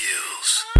skills.